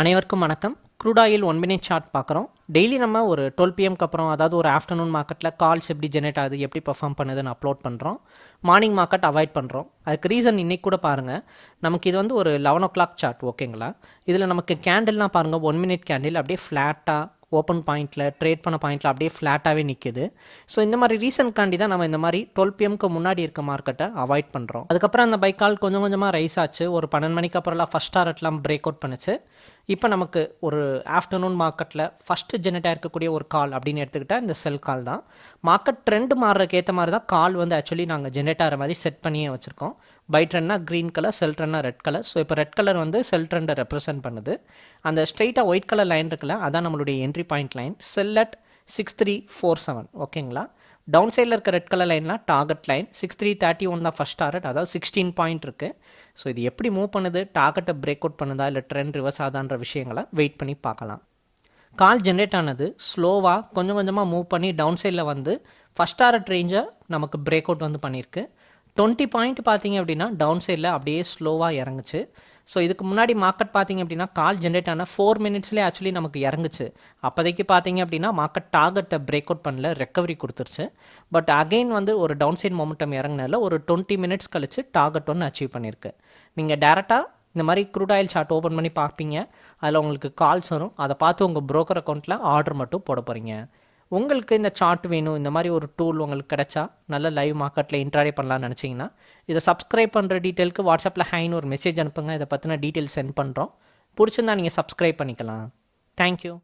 அனைவருக்கும் வணக்கம். Crude oil one minute chart பார்க்குறோம். டெய்லி நம்ம ஒரு டுவெல் பிஎம்க்கு அப்புறம் அதாவது ஒரு ஆஃப்டர்நூன் மார்க்கெட்டில் கால்ஸ் எப்படி ஜெனரேட் ஆகுது எப்படி பர்ஃபார்ம் பண்ணுதுன்னு அப்லோட் பண்ணுறோம் மார்னிங் மார்க்கெட் அவாய்ட் பண்ணுறோம் அதுக்கு ரீசன் இன்றைக்கி கூட பாருங்கள் நமக்கு இது வந்து ஒரு லெவன் ஓ கிளாக் சார்ட் ஓகேங்களா இதில் நமக்கு கேண்டில்லாம் பாருங்கள் ஒன் மினிட் கேண்டில் அப்படியே ஃப்ளாட்டாக ஓப்பன் பாயிண்ட்டில் ட்ரேட் பண்ண பாயிண்ட்டில் அப்படியே ஃப்ளாட்டாகவே நிற்குது ஸோ இந்த மாதிரி ரீசன்காண்டி தான் நம்ம இந்த மாதிரி டுவெல் பிஎம்க்கு முன்னாடி இருக்க மார்க்கெட்டை அவாய்ட் பண்ணுறோம் அதுக்கப்புறம் அந்த பைக்கால் கொஞ்சம் கொஞ்சமாக ரைஸ் ஆச்சு. ஒரு பன்னெண்டு மணிக்கு அப்புறம்லாம் ஃபஸ்ட் டாரட்லாம் பிரேக் அவுட் பண்ணுச்சு. இப்போ நமக்கு ஒரு ஆஃப்டர்நூன் மார்க்கெட்டில் ஃபஸ்ட்டு ஜெனரேட் இருக்கக்கூடிய ஒரு கால் அப்படின்னு எடுத்துக்கிட்டால் இந்த செல் கால் தான். மார்க்கெட் ட்ரெண்ட் மாறுறதுக்கு ஏற்ற மாதிரி தான் கால் வந்து ஆக்சுவலி நாங்கள் ஜென்ரேட் ஆகிற மாதிரி செட் பண்ணியே வச்சுருக்கோம். பை ட்ரெண்ட்னா க்ரீன் கலர் செல் ட்ரெண்ட்னா ரெட் கலர் ஸோ இப்போ ரெட் கலர் வந்து செல் ட்ரெண்டை ரெப்ரசென்ட் பண்ணுது. அந்த ஸ்ட்ரைட்டாக ஒயிட் கலர் லைன் இருக்குல்ல அதான் நம்மளுடைய entry point line sell at six three four seven ஓகேங்களா டவுன் சைடில் இருக்க red colour லைன்லாம் target line six three thirty one தான் ஃபஸ்ட் டார்கெட் அதாவது சிக்ஸ்டீன் பாயிண்ட் இருக்குது ஸோ இது எப்படி மூவ் பண்ணுது? டார்கெட்டை பிரேக் அவுட் பண்ணுதா? இல்லை ட்ரெண்ட் ரிவர்ஸ் ஆதான்ற விஷயங்களை வெயிட் பண்ணி பார்க்கலாம். கால் ஜென்ரேட் ஆனது ஸ்லோவாக கொஞ்சம் கொஞ்சமாக மூவ் பண்ணி டவுன் சைடில் வந்து ஃபஸ்ட் டாரட் ரேஞ்சை நமக்கு பிரேக் அவுட் வந்து பண்ணியிருக்கு. டுவெண்ட்டி பாயிண்ட் பார்த்தீங்க அப்படின்னா டவுன் சைடில் அப்படியே ஸ்லோவாக இறங்குச்சு. ஸோ இதுக்கு முன்னாடி மார்க்கெட் பார்த்தீங்க அப்படின்னா கால் ஜென்ரேட் ஆன ஃபோர் மினிட்ஸ்லேயே ஆக்சுவலி நமக்கு இறங்குச்சு. அப்போதைக்கு பார்த்தீங்க அப்படின்னா மார்க்கெட் டார்கெட்டை பிரேக் அவுட் பண்ணல ரெக்கவரி கொடுத்துருச்சு. பட் அகைன் வந்து ஒரு டவுன் சைட் மொமெண்டம் இறங்கினால ஒரு டுவெண்ட்டி மினிட்ஸ் கழிச்சு டார்கெட் ஒன்று அச்சீவ் பண்ணியிருக்கு. நீங்கள் டேரெக்டாக இந்த மாதிரி க்ரூட் ஆயில் சார்ட் ஓப்பன் பண்ணி பார்ப்பீங்க. அதில் உங்களுக்கு கால்ஸ் வரும். அதை பார்த்து உங்கள் ப்ரோக்கர் அக்கௌண்ட்டில் ஆர்டர் மட்டும் போட போகிறீங்க உங்களுக்கு இந்த சார்ட் வேணும் இந்த மாதிரி ஒரு டூல் உங்களுக்கு கிடைச்சா நல்ல லைவ் மார்க்கெட்டில் இன்ட்ராடே பண்ணலாம்னு நினச்சிங்கன்னா இதை சப்ஸ்கிரைப் பண்ணுற டீட்டெயிலுக்கு வாட்ஸ்அப்பில் ஹைன்னு ஒரு மெசேஜ் அனுப்புங்க. இதை பற்றின டீட்டெயில் சென்ட் பண்ணுறோம் பிடிச்சிருந்தா நீங்கள் சப்ஸ்கிரைப் பண்ணிக்கலாம். தேங்க்யூ